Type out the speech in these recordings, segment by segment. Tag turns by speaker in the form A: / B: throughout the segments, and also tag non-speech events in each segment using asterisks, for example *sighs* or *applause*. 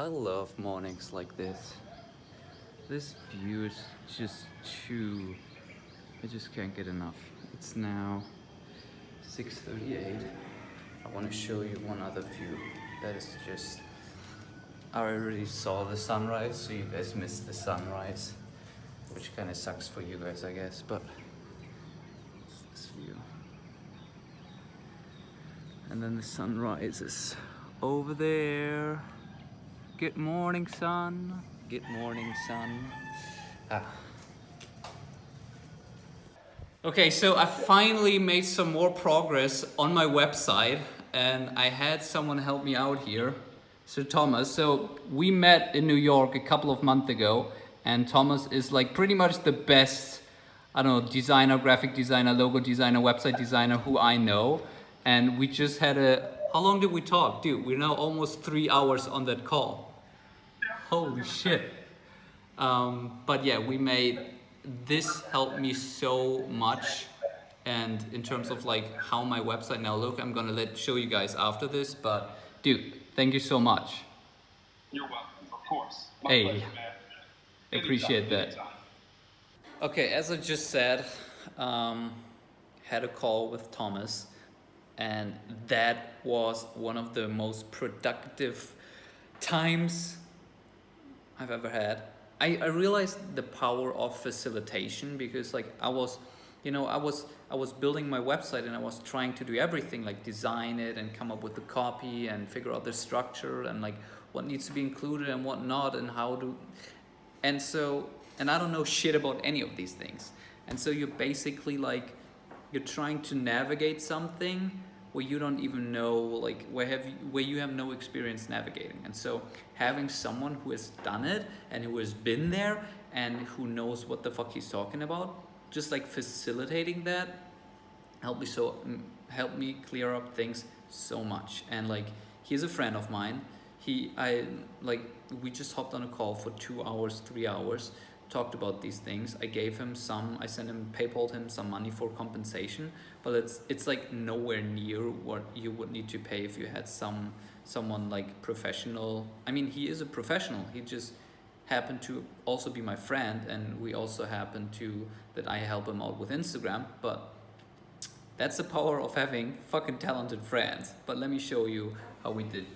A: I love mornings like this. This view is just too... I just can't get enough. It's now 6.38. I want to show you one other view that is just... I already saw the sunrise, so you guys missed the sunrise. Which kind of sucks for you guys, I guess, but... This view. And then the sun rises over there. Good morning, sun. Good morning, sun. Ah. Okay, so I finally made some more progress on my website and I had someone help me out here, Sir Thomas. So we met in New York a couple of months ago and Thomas is like pretty much the best, I don't know, designer, graphic designer, logo designer, website designer who I know. And we just had a, how long did we talk? Dude, we're now almost three hours on that call. Holy shit. Um, but yeah, we made this helped me so much. And in terms of like how my website now look i'm gonna let show you guys after this but dude thank you so much.
B: You're welcome of course.
A: My hey. pleasure, appreciate that. okay as i just said um, had a call with thomas and that was one of the most productive times i've ever had. I, I realized the power of facilitation because like I was, you know, I was I was building my website and I was trying to do everything like design it and come up with the copy and figure out the structure and like what needs to be included and what not and how to and so and I don't know shit about any of these things. And so you're basically like you're trying to navigate something where you don't even know like where have you where you have no experience navigating. And so having someone who has done it and who has been there and who knows what the fuck he's talking about just like facilitating that helped me so mm, helped me clear up things so much. And like he's a friend of mine. He i like we just hopped on a call for two hours three hours talked about these things. I gave him some, I sent him, PayPal him some money for compensation, but it's it's like nowhere near what you would need to pay if you had some someone like professional. I mean, he is a professional. He just happened to also be my friend, and we also happened to that I help him out with Instagram. But that's the power of having fucking talented friends. But let me show you how we did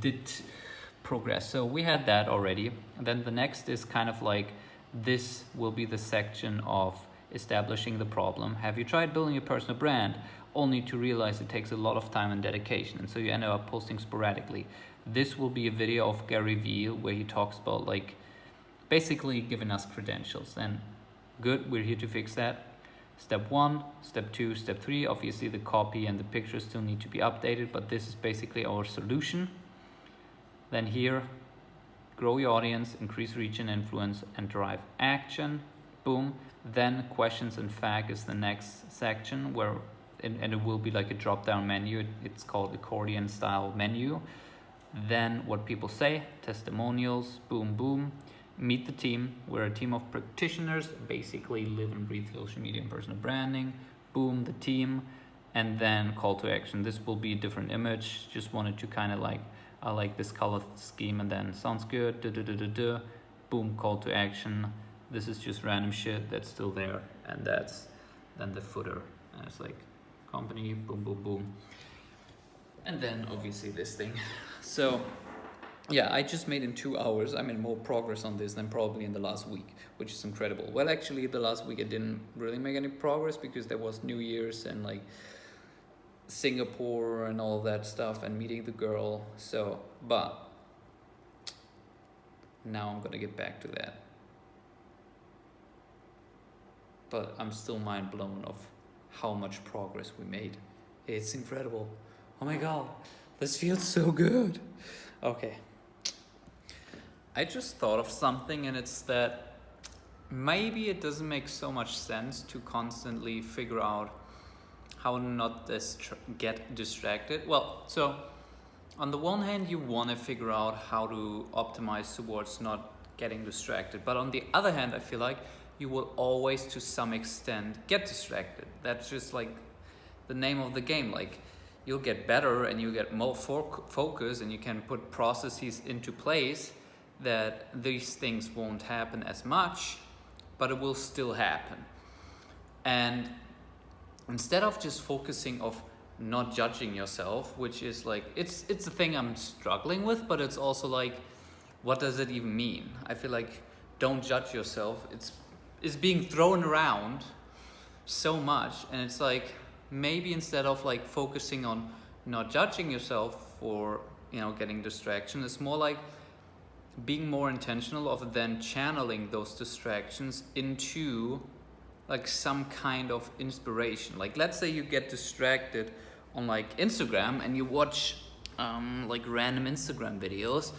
A: did progress. So we had that already. And then the next is kind of like this will be the section of establishing the problem. Have you tried building a personal brand only to realize it takes a lot of time and dedication and so you end up posting sporadically. This will be a video of Gary Vee where he talks about like basically giving us credentials and good, we're here to fix that. Step one, step two, step three, obviously the copy and the pictures still need to be updated, but this is basically our solution. Then here, grow your audience, increase reach and influence, and drive action. Boom. Then questions and fact is the next section where and, and it will be like a drop down menu. It's called accordion style menu. Then what people say, testimonials, boom, boom. Meet the team. We're a team of practitioners, basically live and breathe social media and personal branding. Boom, the team. And then call to action. This will be a different image. Just wanted to kind of like I like this color scheme and then sounds good, duh, duh, duh, boom, call to action. This is just random shit that's still there and that's then the footer. And it's like company, boom, boom, boom. And then obviously this thing. *laughs* So yeah, I just made in two hours. I made more progress on this than probably in the last week, which is incredible. Well, actually the last week I didn't really make any progress because there was New Year's and like Singapore and all that stuff and meeting the girl. So, but now I'm gonna get back to that. But I'm still mind blown of how much progress we made. It's incredible. Oh my god, this feels so good. Okay. I just thought of something and it's that maybe it doesn't make so much sense to constantly figure out how not distra get distracted? Well, so on the one hand, you want to figure out how to optimize towards not getting distracted. But on the other hand, I feel like you will always, to some extent, get distracted. That's just like the name of the game. Like you'll get better and you get more fo focus and you can put processes into place that these things won't happen as much, but it will still happen. And instead of just focusing of not judging yourself, which is like, it's, it's a thing I'm struggling with, but it's also like, what does it even mean? I feel like don't judge yourself. It's, it's being thrown around so much. And it's like, maybe instead of like focusing on not judging yourself for, you know, getting distraction, it's more like being more intentional of then channeling those distractions into like some kind of inspiration. Like let's say you get distracted on like Instagram and you watch um, like random Instagram videos,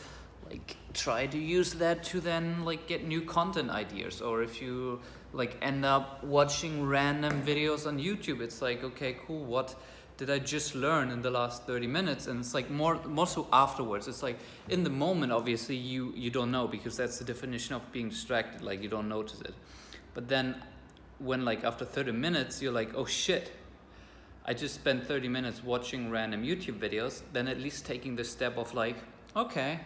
A: like try to use that to then like get new content ideas. Or if you like end up watching random videos on YouTube, it's like, okay, cool, what did I just learn in the last 30 minutes? And it's like more, more so afterwards. It's like in the moment, obviously you, you don't know because that's the definition of being distracted. Like you don't notice it. But then when like after 30 minutes, you're like, oh shit, I just spent 30 minutes watching random YouTube videos, then at least taking the step of like, okay,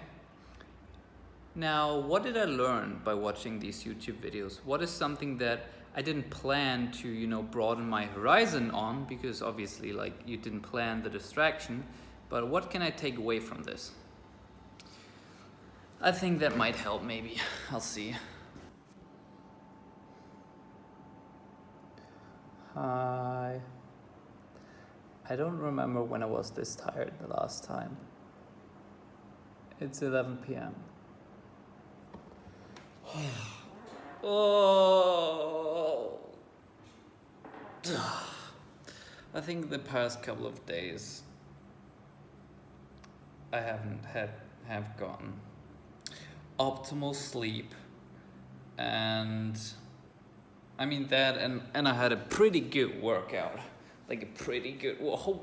A: now what did I learn by watching these YouTube videos? What is something that I didn't plan to, you know, broaden my horizon on because obviously like you didn't plan the distraction, but what can I take away from this? I think that might help maybe, *laughs* I'll see. Hi. I don't remember when I was this tired the last time. It's 11 p.m. *sighs* oh. *sighs* I think the past couple of days I haven't had have gotten optimal sleep and I mean that and and I had a pretty good workout. Like a pretty good whoa oh,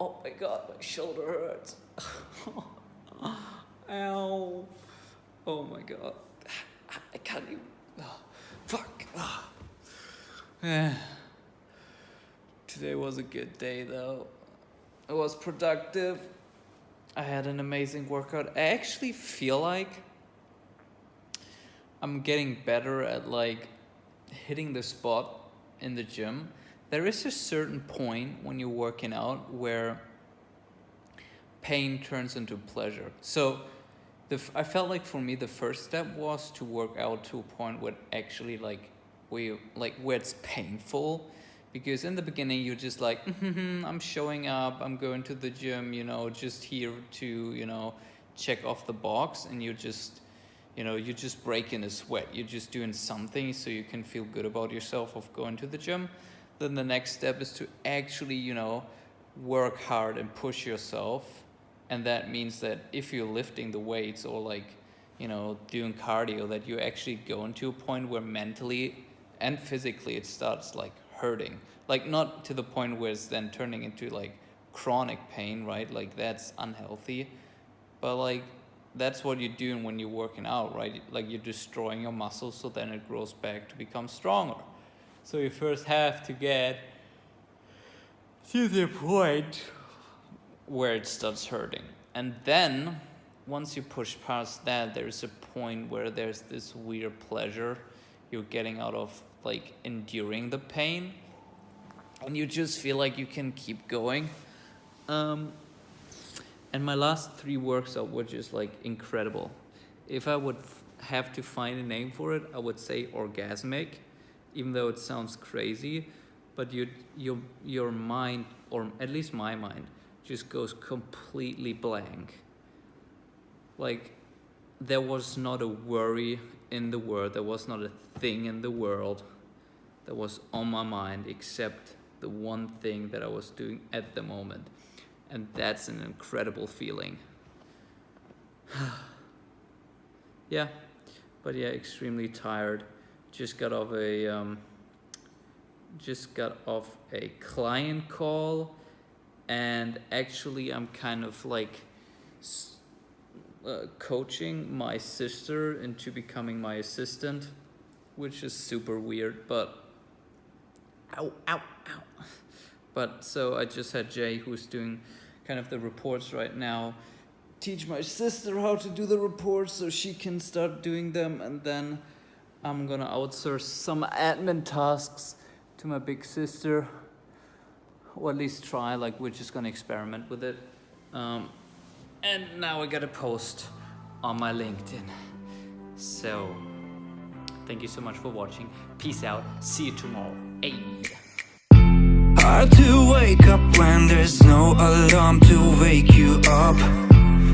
A: oh my god my shoulder hurts. *laughs* Ow. Oh my god. I can't even oh, fuck. Oh. *sighs* today was a good day though. It was productive. I had an amazing workout. I actually feel like I'm getting better at like hitting the spot in the gym there is a certain point when you're working out where pain turns into pleasure. So the, I felt like for me the first step was to work out to a point where actually like where you, like where it's painful because in the beginning you're just like mm-hmm, I'm showing up I'm going to the gym you know just here to you know check off the box and you're just you know you're just breaking a sweat you're just doing something so you can feel good about yourself of going to the gym then the next step is to actually, you know, work hard and push yourself. And that means that if you're lifting the weights or like, you know, doing cardio, that you're actually go into a point where mentally and physically it starts like hurting. Like not to the point where it's then turning into like chronic pain, right? Like that's unhealthy. But like that's what you're doing when you're working out, right? Like you're destroying your muscles so then it grows back to become stronger. So you first have to get to the point where it starts hurting. And then once you push past that, there's a point where there's this weird pleasure you're getting out of like enduring the pain. And you just feel like you can keep going. Um, and my last three workshops were just like incredible. If I would have to find a name for it, I would say orgasmic even though it sounds crazy, but you, your, your mind, or at least my mind, just goes completely blank. Like, there was not a worry in the world, there was not a thing in the world that was on my mind except the one thing that I was doing at the moment. And that's an incredible feeling. *sighs* yeah, but yeah, extremely tired just got off a um, just got off a client call and actually I'm kind of like uh, coaching my sister into becoming my assistant which is super weird but ow ow ow but so I just had Jay who's doing kind of the reports right now. Teach my sister how to do the reports so she can start doing them, and then I'm gonna outsource some admin tasks to my big sister, or at least try. Like we're just gonna experiment with it. Um, and now I gotta post on my LinkedIn. So, thank you so much for watching. Peace out. See you tomorrow. Hey.
C: Hard to wake up when there's no alarm to wake you up.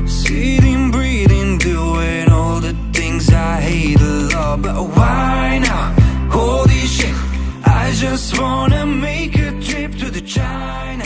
C: Sitting, breathing, doing all the things I hate a lot. But why now? Holy shit I just wanna make a trip to the China.